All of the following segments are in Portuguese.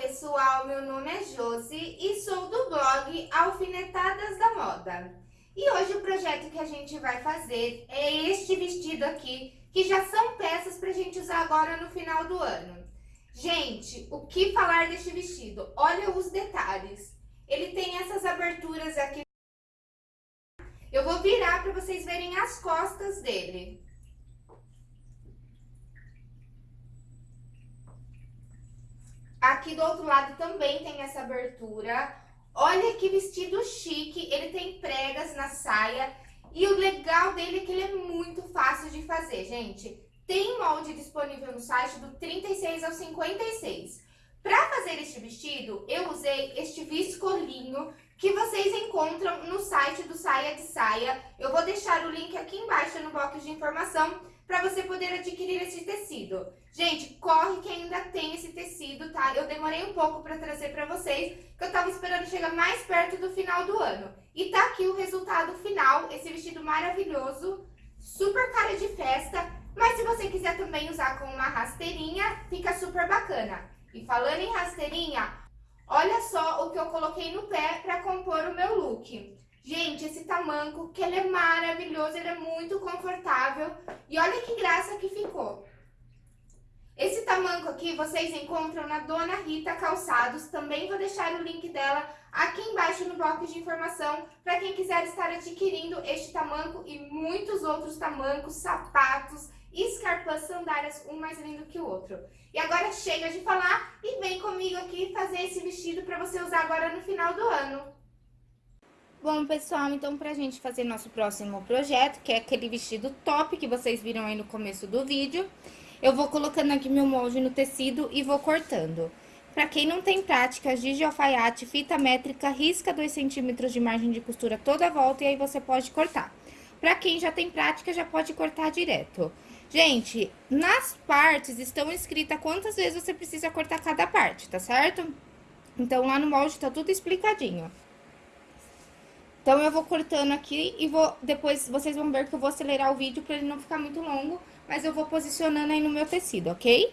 pessoal, meu nome é Josi e sou do blog Alfinetadas da Moda. E hoje o projeto que a gente vai fazer é este vestido aqui, que já são peças pra gente usar agora no final do ano. Gente, o que falar deste vestido? Olha os detalhes. Ele tem essas aberturas aqui. Eu vou virar para vocês verem as costas dele. Aqui do outro lado também tem essa abertura. Olha que vestido chique, ele tem pregas na saia. E o legal dele é que ele é muito fácil de fazer, gente. Tem molde disponível no site do 36 ao 56. Para fazer este vestido, eu usei este viscolinho que vocês encontram no site do Saia de Saia. Eu vou deixar o link aqui embaixo no box de informação para você poder adquirir esse tecido. Gente, corre que ainda tem esse tecido, tá? Eu demorei um pouco para trazer para vocês, que eu tava esperando chegar mais perto do final do ano. E tá aqui o resultado final, esse vestido maravilhoso, super cara de festa, mas se você quiser também usar com uma rasteirinha, fica super bacana. E falando em rasteirinha, olha só o que eu coloquei no pé para compor o meu look. Gente, esse tamanco, que ele é maravilhoso, ele é muito confortável. E olha que graça que ficou. Esse tamanco aqui vocês encontram na Dona Rita Calçados. Também vou deixar o link dela aqui embaixo no bloco de informação para quem quiser estar adquirindo este tamanco e muitos outros tamancos, sapatos, escarpãs, sandálias, um mais lindo que o outro. E agora chega de falar e vem comigo aqui fazer esse vestido para você usar agora no final do ano. Bom, pessoal, então pra gente fazer nosso próximo projeto, que é aquele vestido top que vocês viram aí no começo do vídeo, eu vou colocando aqui meu molde no tecido e vou cortando. Pra quem não tem prática, giz de alfaiate, fita métrica, risca 2 centímetros de margem de costura toda a volta e aí você pode cortar. Pra quem já tem prática, já pode cortar direto. Gente, nas partes estão escritas quantas vezes você precisa cortar cada parte, tá certo? Então, lá no molde tá tudo explicadinho. Então, eu vou cortando aqui e vou, depois vocês vão ver que eu vou acelerar o vídeo para ele não ficar muito longo, mas eu vou posicionando aí no meu tecido, ok?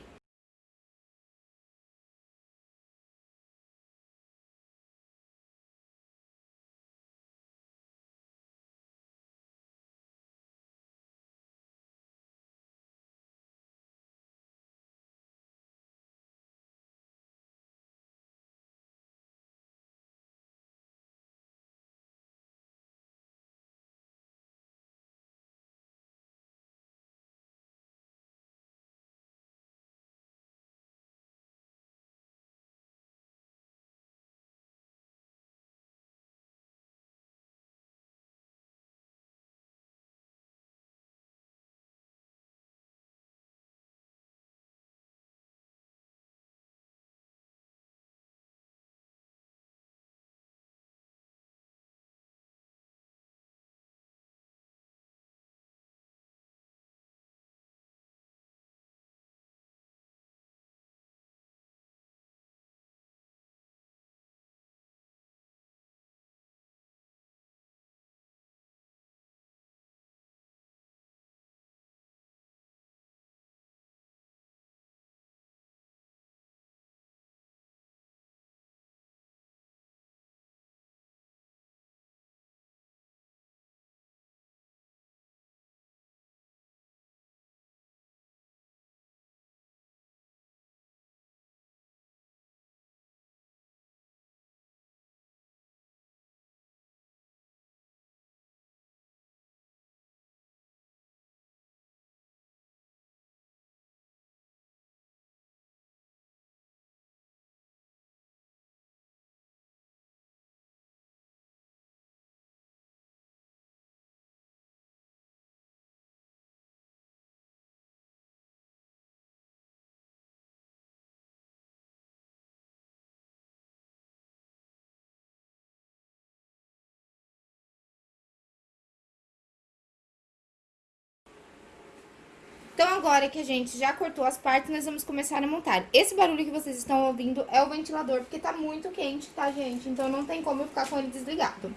Então, agora que a gente já cortou as partes, nós vamos começar a montar. Esse barulho que vocês estão ouvindo é o ventilador, porque tá muito quente, tá, gente? Então, não tem como eu ficar com ele desligado.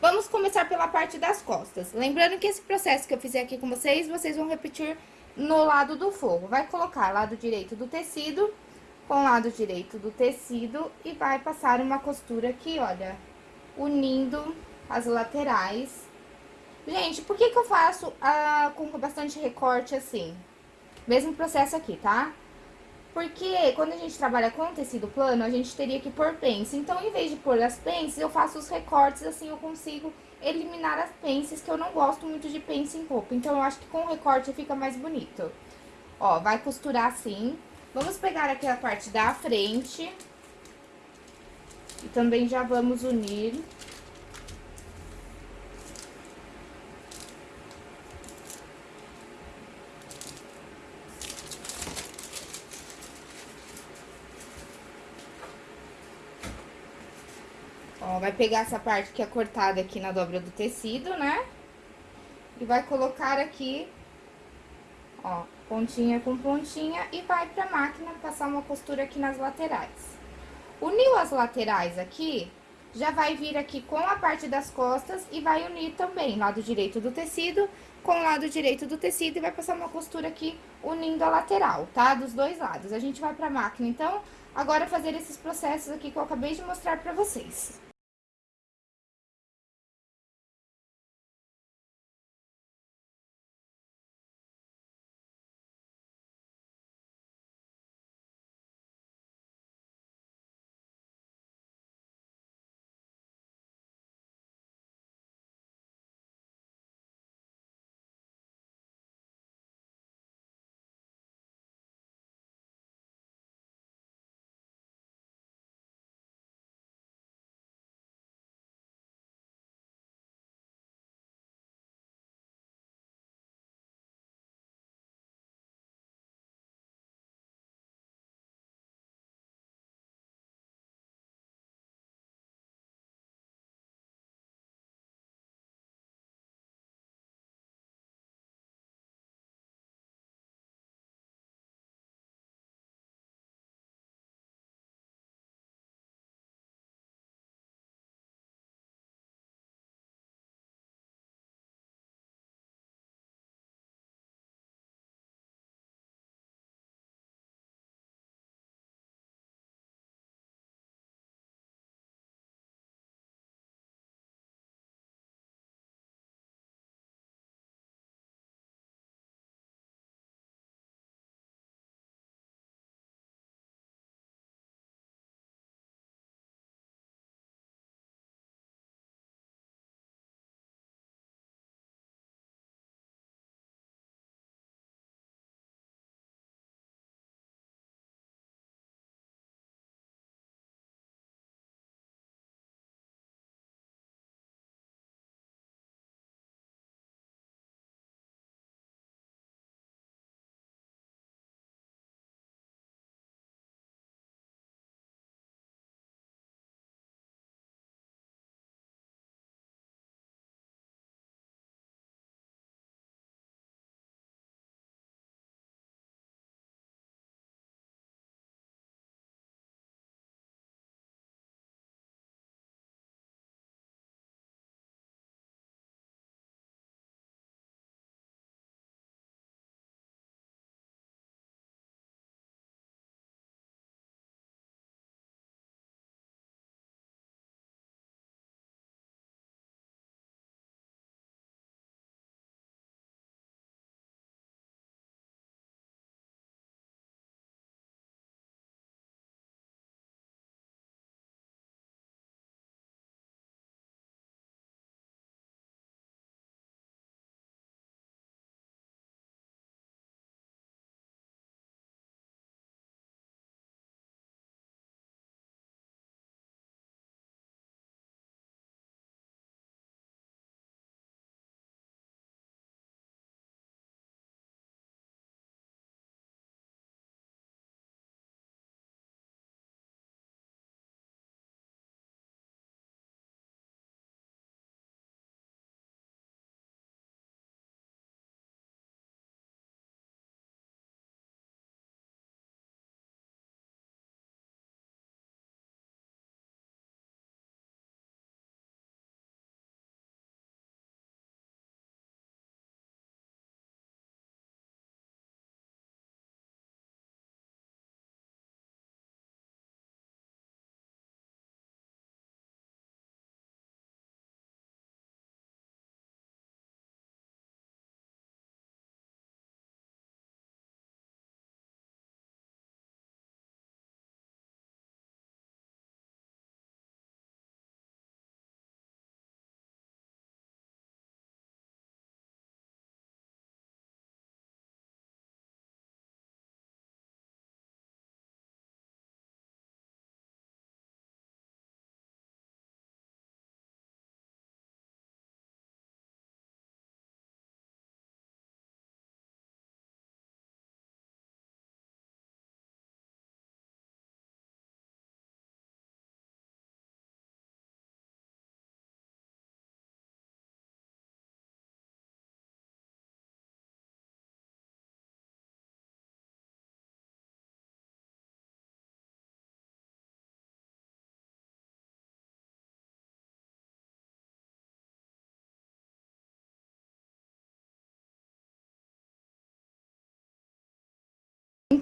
Vamos começar pela parte das costas. Lembrando que esse processo que eu fizer aqui com vocês, vocês vão repetir no lado do forro. Vai colocar lado direito do tecido, com lado direito do tecido e vai passar uma costura aqui, olha, unindo as laterais. Gente, por que que eu faço ah, com bastante recorte assim? Mesmo processo aqui, tá? Porque quando a gente trabalha com tecido plano, a gente teria que pôr pence. Então, em vez de pôr as pences, eu faço os recortes, assim eu consigo eliminar as pences, que eu não gosto muito de pence em roupa. Então, eu acho que com o recorte fica mais bonito. Ó, vai costurar assim. Vamos pegar aqui a parte da frente. E também já vamos unir vai pegar essa parte que é cortada aqui na dobra do tecido, né? E vai colocar aqui, ó, pontinha com pontinha e vai pra máquina passar uma costura aqui nas laterais. Uniu as laterais aqui, já vai vir aqui com a parte das costas e vai unir também lado direito do tecido com o lado direito do tecido e vai passar uma costura aqui unindo a lateral, tá? Dos dois lados. A gente vai pra máquina, então, agora fazer esses processos aqui que eu acabei de mostrar pra vocês.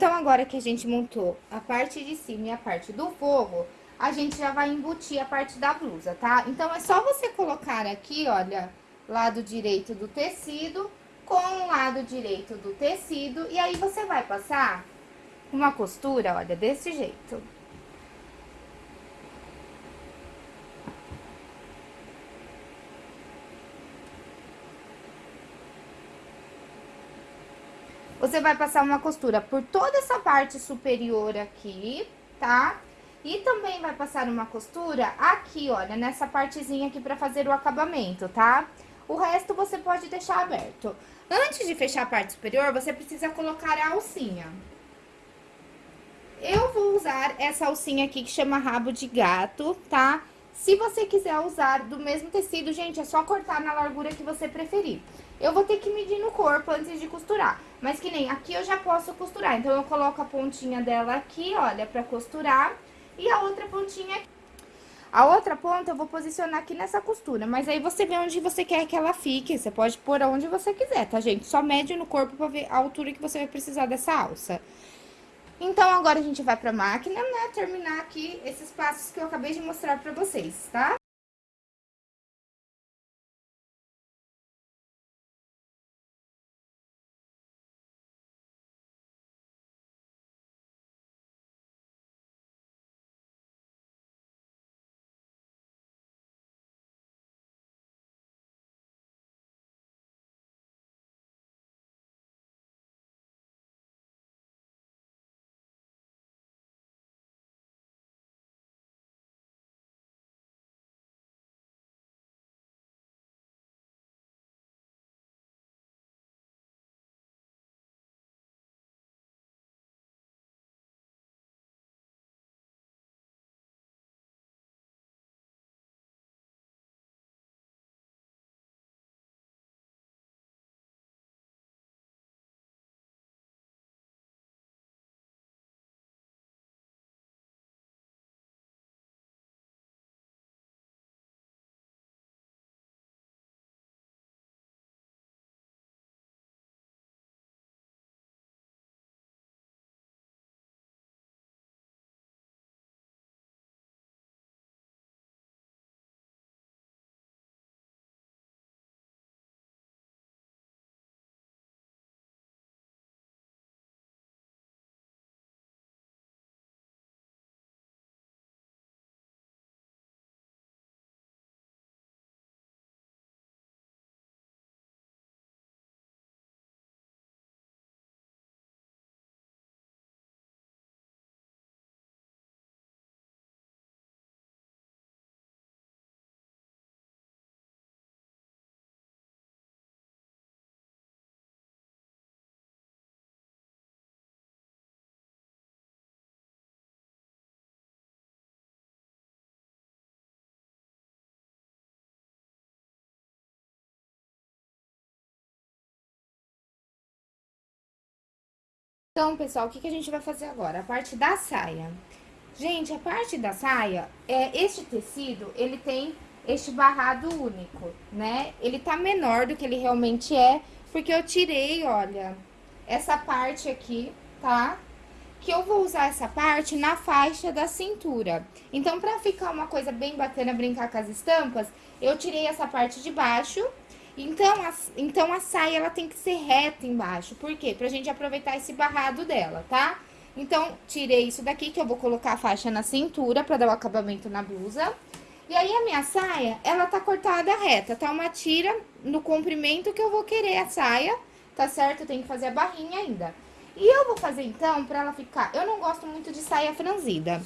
Então, agora que a gente montou a parte de cima e a parte do forro, a gente já vai embutir a parte da blusa, tá? Então, é só você colocar aqui, olha, lado direito do tecido com o lado direito do tecido. E aí, você vai passar uma costura, olha, desse jeito. Você vai passar uma costura por toda essa parte superior aqui, tá? E também vai passar uma costura aqui, olha, nessa partezinha aqui pra fazer o acabamento, tá? O resto você pode deixar aberto. Antes de fechar a parte superior, você precisa colocar a alcinha. Eu vou usar essa alcinha aqui que chama rabo de gato, tá? Se você quiser usar do mesmo tecido, gente, é só cortar na largura que você preferir. Eu vou ter que medir no corpo antes de costurar. Mas que nem aqui eu já posso costurar. Então, eu coloco a pontinha dela aqui, olha, pra costurar. E a outra pontinha aqui. A outra ponta eu vou posicionar aqui nessa costura, mas aí você vê onde você quer que ela fique, você pode pôr onde você quiser, tá, gente? Só mede no corpo pra ver a altura que você vai precisar dessa alça. Então, agora a gente vai pra máquina, né, terminar aqui esses passos que eu acabei de mostrar pra vocês, tá? Então, pessoal, o que, que a gente vai fazer agora? A parte da saia. Gente, a parte da saia, é, este tecido, ele tem este barrado único, né? Ele tá menor do que ele realmente é, porque eu tirei, olha, essa parte aqui, tá? Que eu vou usar essa parte na faixa da cintura. Então, pra ficar uma coisa bem bacana, brincar com as estampas, eu tirei essa parte de baixo então a, então, a saia, ela tem que ser reta embaixo. Por quê? Pra gente aproveitar esse barrado dela, tá? Então, tirei isso daqui, que eu vou colocar a faixa na cintura pra dar o acabamento na blusa. E aí, a minha saia, ela tá cortada reta, tá? Uma tira no comprimento que eu vou querer a saia, tá certo? Tem que fazer a barrinha ainda. E eu vou fazer, então, pra ela ficar... Eu não gosto muito de saia franzida.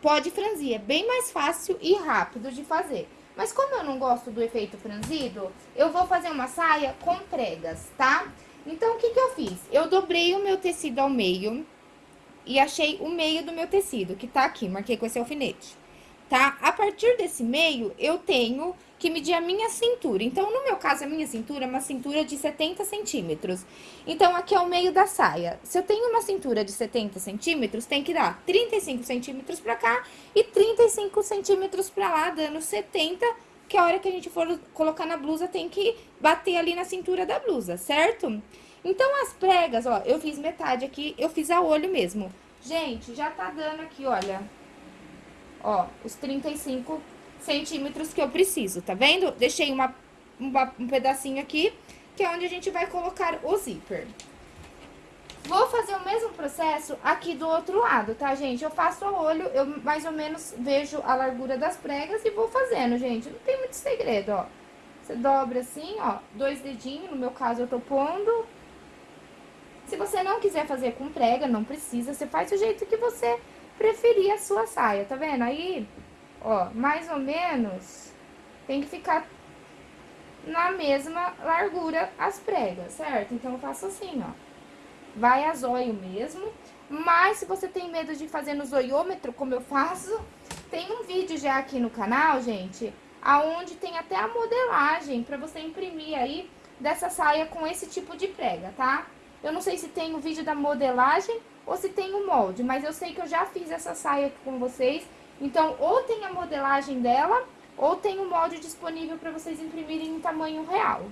Pode franzir, é bem mais fácil e rápido de fazer. Mas como eu não gosto do efeito franzido, eu vou fazer uma saia com pregas, tá? Então, o que que eu fiz? Eu dobrei o meu tecido ao meio e achei o meio do meu tecido, que tá aqui, marquei com esse alfinete, tá? A partir desse meio, eu tenho que medir a minha cintura. Então, no meu caso, a minha cintura é uma cintura de 70 centímetros. Então, aqui é o meio da saia. Se eu tenho uma cintura de 70 centímetros, tem que dar 35 centímetros pra cá e 35 centímetros pra lá, dando 70, que a hora que a gente for colocar na blusa, tem que bater ali na cintura da blusa, certo? Então, as pregas, ó, eu fiz metade aqui, eu fiz a olho mesmo. Gente, já tá dando aqui, olha, ó, os 35 centímetros que eu preciso, tá vendo? Deixei uma, uma, um pedacinho aqui, que é onde a gente vai colocar o zíper. Vou fazer o mesmo processo aqui do outro lado, tá, gente? Eu faço a olho, eu mais ou menos vejo a largura das pregas e vou fazendo, gente. Não tem muito segredo, ó. Você dobra assim, ó, dois dedinhos, no meu caso eu tô pondo. Se você não quiser fazer com prega, não precisa, você faz do jeito que você preferir a sua saia, tá vendo? Aí, ó, mais ou menos, tem que ficar na mesma largura as pregas, certo? Então, eu faço assim, ó vai a zóio mesmo. Mas se você tem medo de fazer no zoiômetro, como eu faço, tem um vídeo já aqui no canal, gente, aonde tem até a modelagem para você imprimir aí dessa saia com esse tipo de prega, tá? Eu não sei se tem o vídeo da modelagem ou se tem o molde, mas eu sei que eu já fiz essa saia aqui com vocês. Então, ou tem a modelagem dela, ou tem o molde disponível para vocês imprimirem em tamanho real.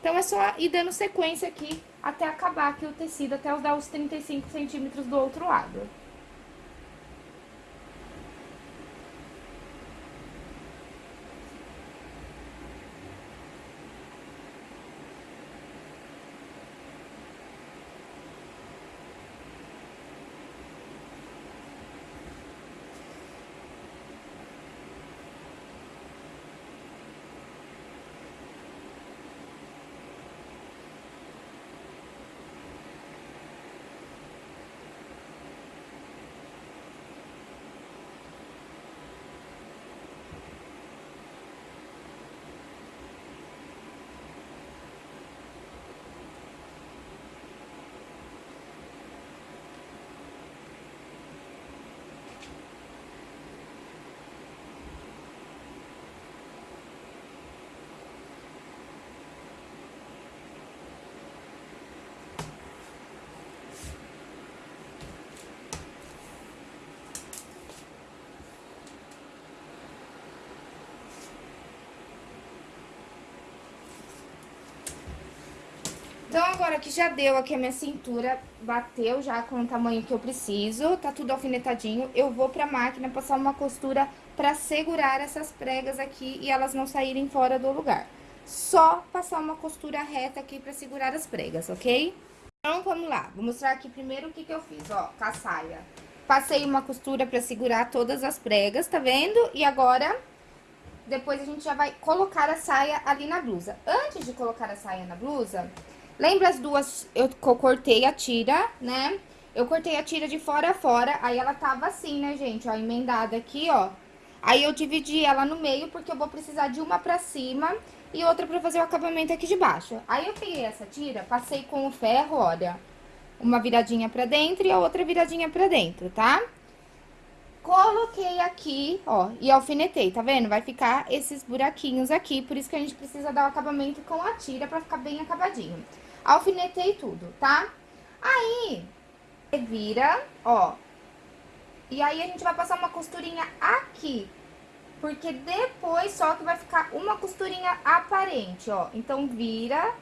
Então, é só ir dando sequência aqui até acabar aqui o tecido, até dar os 35 centímetros do outro lado. Então, agora que já deu aqui a minha cintura, bateu já com o tamanho que eu preciso, tá tudo alfinetadinho, eu vou pra máquina passar uma costura pra segurar essas pregas aqui e elas não saírem fora do lugar. Só passar uma costura reta aqui pra segurar as pregas, ok? Então, vamos lá. Vou mostrar aqui primeiro o que que eu fiz, ó, com a saia. Passei uma costura pra segurar todas as pregas, tá vendo? E agora, depois a gente já vai colocar a saia ali na blusa. Antes de colocar a saia na blusa, Lembra as duas, eu cortei a tira, né? Eu cortei a tira de fora a fora, aí ela tava assim, né, gente, ó, emendada aqui, ó. Aí eu dividi ela no meio, porque eu vou precisar de uma pra cima e outra pra fazer o acabamento aqui de baixo. Aí eu peguei essa tira, passei com o ferro, olha, uma viradinha pra dentro e a outra viradinha pra dentro, tá? Coloquei aqui, ó, e alfinetei, tá vendo? Vai ficar esses buraquinhos aqui, por isso que a gente precisa dar o acabamento com a tira pra ficar bem acabadinho alfinetei tudo, tá? Aí, vira, ó. E aí, a gente vai passar uma costurinha aqui. Porque depois só que vai ficar uma costurinha aparente, ó. Então, vira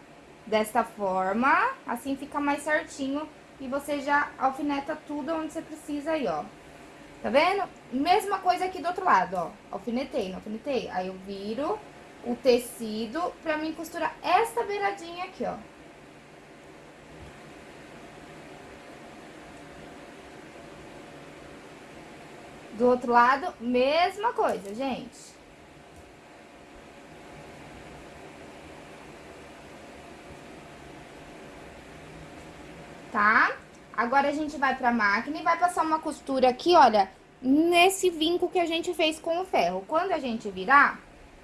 desta forma, assim fica mais certinho. E você já alfineta tudo onde você precisa aí, ó. Tá vendo? Mesma coisa aqui do outro lado, ó. Alfinetei, não alfinetei? Aí eu viro o tecido pra mim costurar essa beiradinha aqui, ó. Do outro lado, mesma coisa, gente. Tá? Agora, a gente vai pra máquina e vai passar uma costura aqui, olha, nesse vinco que a gente fez com o ferro. Quando a gente virar,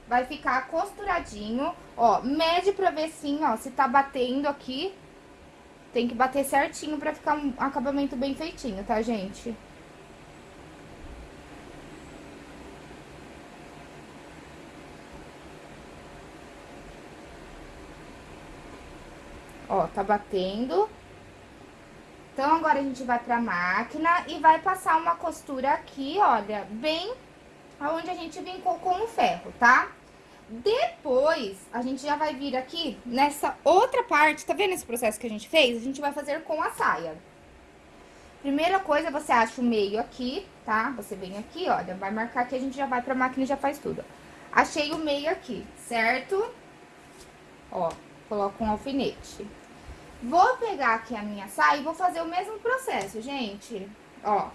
vai ficar costuradinho, ó, mede pra ver sim, ó, se tá batendo aqui. Tem que bater certinho pra ficar um acabamento bem feitinho, tá, gente? Ó, tá batendo. Então, agora a gente vai pra máquina e vai passar uma costura aqui, olha, bem aonde a gente vincou com o ferro, tá? Depois, a gente já vai vir aqui nessa outra parte, tá vendo esse processo que a gente fez? A gente vai fazer com a saia. Primeira coisa, você acha o meio aqui, tá? Você vem aqui, olha, vai marcar aqui, a gente já vai pra máquina e já faz tudo. Achei o meio aqui, certo? Ó, coloco um alfinete. Vou pegar aqui a minha saia e vou fazer o mesmo processo, gente. Ó,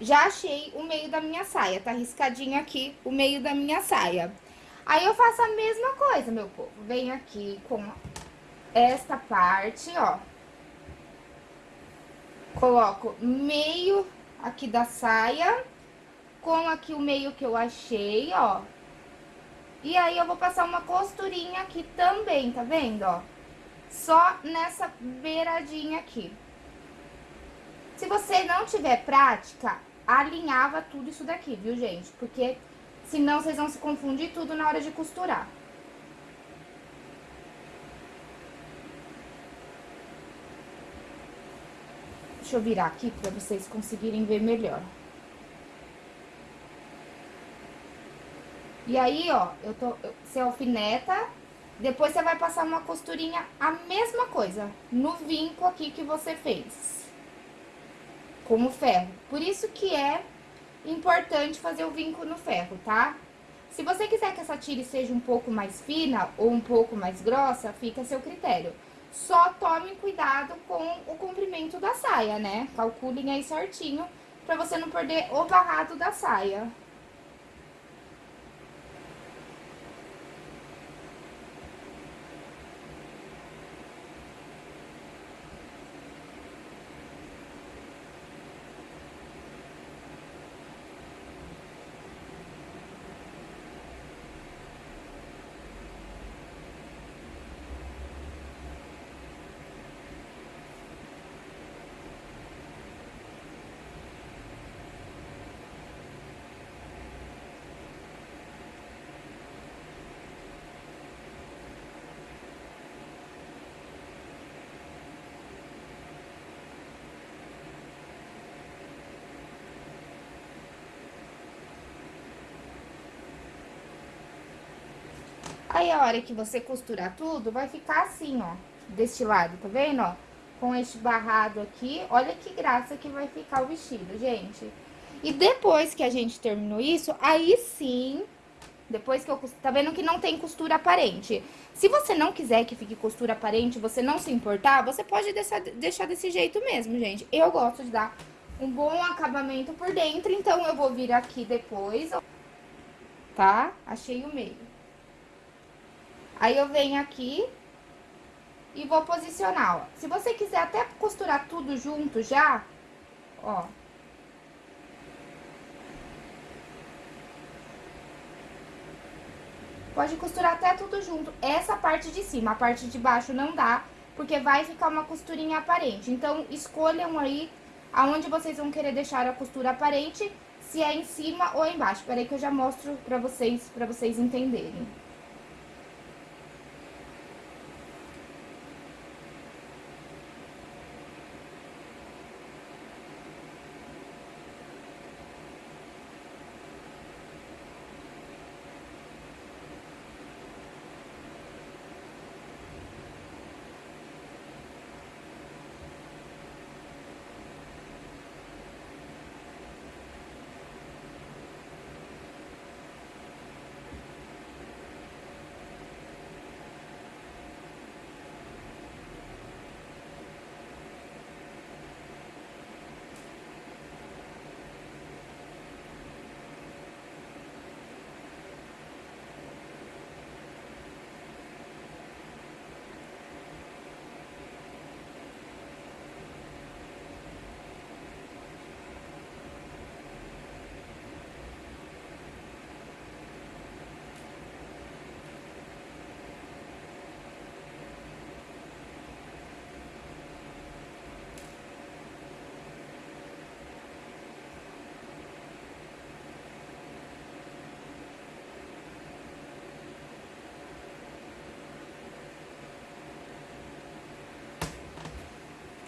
já achei o meio da minha saia, tá riscadinho aqui o meio da minha saia. Aí, eu faço a mesma coisa, meu povo. Venho aqui com esta parte, ó. Coloco meio aqui da saia, com aqui o meio que eu achei, ó. E aí, eu vou passar uma costurinha aqui também, tá vendo, ó? Só nessa beiradinha aqui. Se você não tiver prática, alinhava tudo isso daqui, viu, gente? Porque senão vocês vão se confundir tudo na hora de costurar. Deixa eu virar aqui pra vocês conseguirem ver melhor. E aí, ó, eu tô, você alfineta, depois você vai passar uma costurinha, a mesma coisa, no vinco aqui que você fez com o ferro. Por isso que é importante fazer o vinco no ferro, tá? Se você quiser que essa tire seja um pouco mais fina ou um pouco mais grossa, fica a seu critério. Só tome cuidado com o comprimento da saia, né? Calculem aí certinho pra você não perder o barrado da saia. Aí, a hora que você costurar tudo, vai ficar assim, ó, deste lado, tá vendo, ó? Com este barrado aqui, olha que graça que vai ficar o vestido, gente. E depois que a gente terminou isso, aí sim, depois que eu... Tá vendo que não tem costura aparente. Se você não quiser que fique costura aparente, você não se importar, você pode deixar, deixar desse jeito mesmo, gente. Eu gosto de dar um bom acabamento por dentro, então eu vou vir aqui depois, tá? Achei o meio. Aí, eu venho aqui e vou posicionar, ó. Se você quiser até costurar tudo junto já, ó. Pode costurar até tudo junto. Essa parte de cima, a parte de baixo não dá, porque vai ficar uma costurinha aparente. Então, escolham aí aonde vocês vão querer deixar a costura aparente, se é em cima ou embaixo. Peraí que eu já mostro pra vocês, pra vocês entenderem.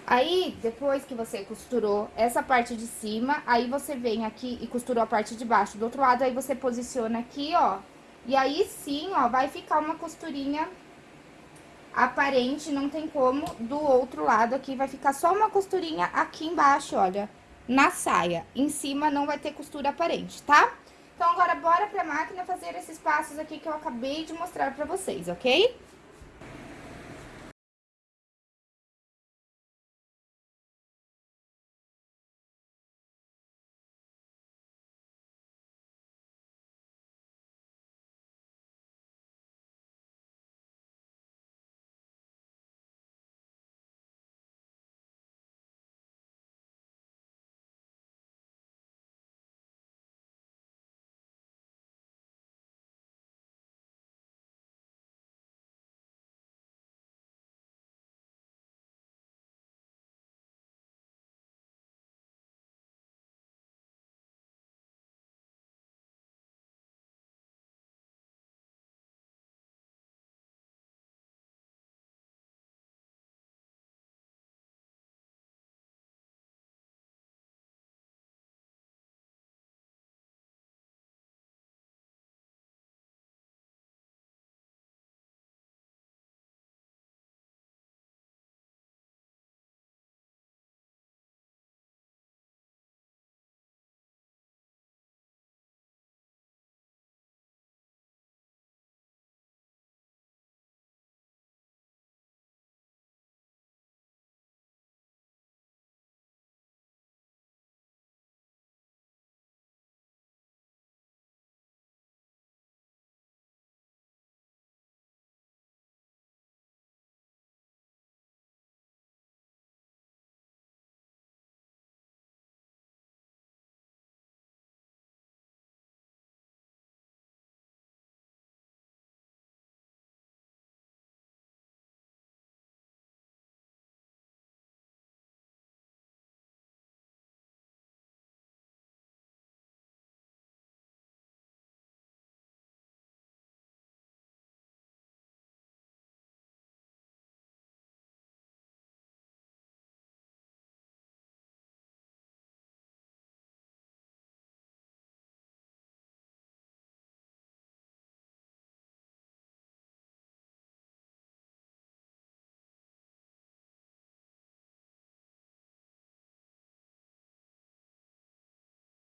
Aí, depois que você costurou essa parte de cima, aí você vem aqui e costurou a parte de baixo do outro lado, aí você posiciona aqui, ó, E aí sim, ó, vai ficar uma costurinha aparente, não tem como. Do outro lado aqui vai ficar só uma costurinha aqui embaixo, olha, na saia. Em cima não vai ter costura aparente, tá? Então, agora bora pra máquina fazer esses passos aqui que eu acabei de mostrar pra vocês, ok?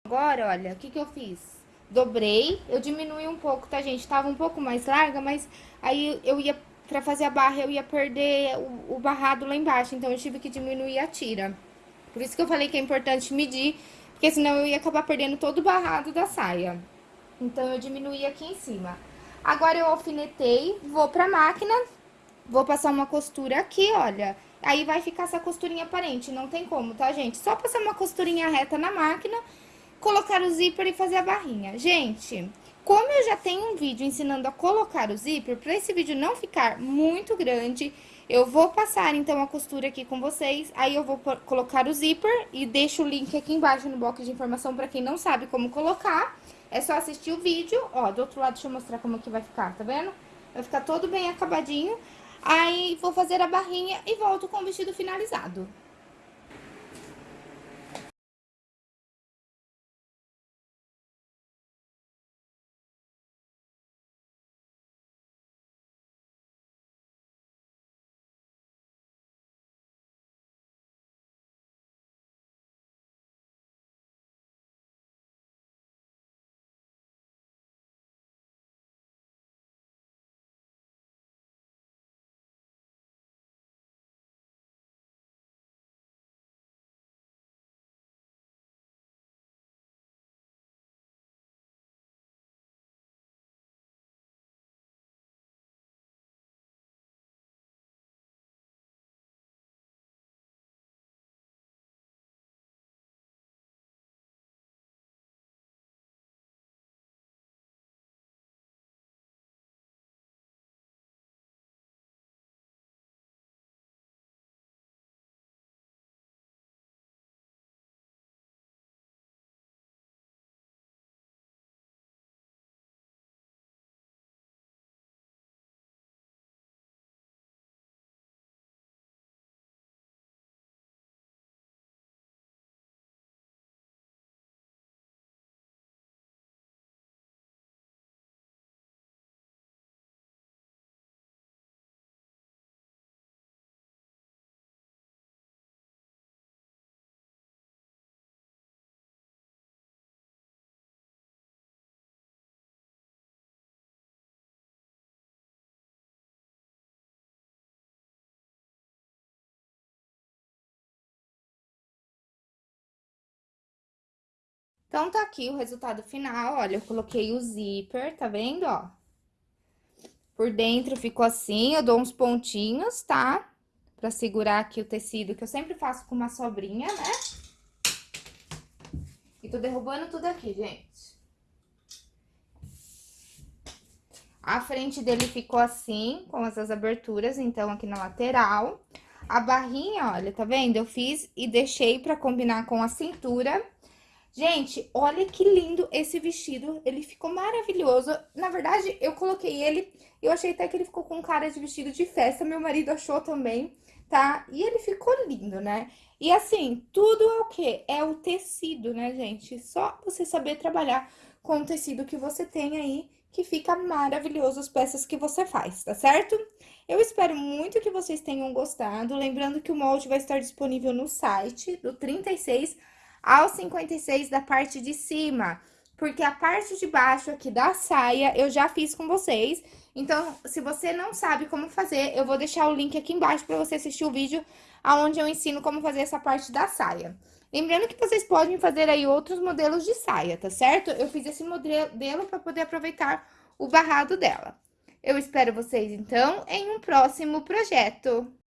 Agora, olha, o que que eu fiz? Dobrei, eu diminui um pouco, tá, gente? Tava um pouco mais larga, mas aí eu ia, pra fazer a barra, eu ia perder o, o barrado lá embaixo, então eu tive que diminuir a tira. Por isso que eu falei que é importante medir, porque senão eu ia acabar perdendo todo o barrado da saia. Então, eu diminuí aqui em cima. Agora, eu alfinetei, vou pra máquina, vou passar uma costura aqui, olha. Aí, vai ficar essa costurinha aparente, não tem como, tá, gente? Só passar uma costurinha reta na máquina colocar o zíper e fazer a barrinha. Gente, como eu já tenho um vídeo ensinando a colocar o zíper, para esse vídeo não ficar muito grande, eu vou passar então a costura aqui com vocês, aí eu vou colocar o zíper e deixo o link aqui embaixo no box de informação para quem não sabe como colocar. É só assistir o vídeo, ó, do outro lado deixa eu mostrar como que vai ficar, tá vendo? Vai ficar todo bem acabadinho, aí vou fazer a barrinha e volto com o vestido finalizado. Então, tá aqui o resultado final, olha, eu coloquei o zíper, tá vendo, ó? Por dentro ficou assim, eu dou uns pontinhos, tá? Pra segurar aqui o tecido, que eu sempre faço com uma sobrinha, né? E tô derrubando tudo aqui, gente. A frente dele ficou assim, com essas aberturas, então, aqui na lateral. A barrinha, olha, tá vendo? Eu fiz e deixei pra combinar com a cintura. Gente, olha que lindo esse vestido, ele ficou maravilhoso. Na verdade, eu coloquei ele, eu achei até que ele ficou com cara de vestido de festa, meu marido achou também, tá? E ele ficou lindo, né? E assim, tudo é o quê? É o tecido, né, gente? Só você saber trabalhar com o tecido que você tem aí, que fica maravilhoso as peças que você faz, tá certo? Eu espero muito que vocês tenham gostado, lembrando que o molde vai estar disponível no site do 36 ao 56 da parte de cima, porque a parte de baixo aqui da saia eu já fiz com vocês. Então, se você não sabe como fazer, eu vou deixar o link aqui embaixo para você assistir o vídeo onde eu ensino como fazer essa parte da saia. Lembrando que vocês podem fazer aí outros modelos de saia, tá certo? Eu fiz esse modelo para poder aproveitar o barrado dela. Eu espero vocês, então, em um próximo projeto.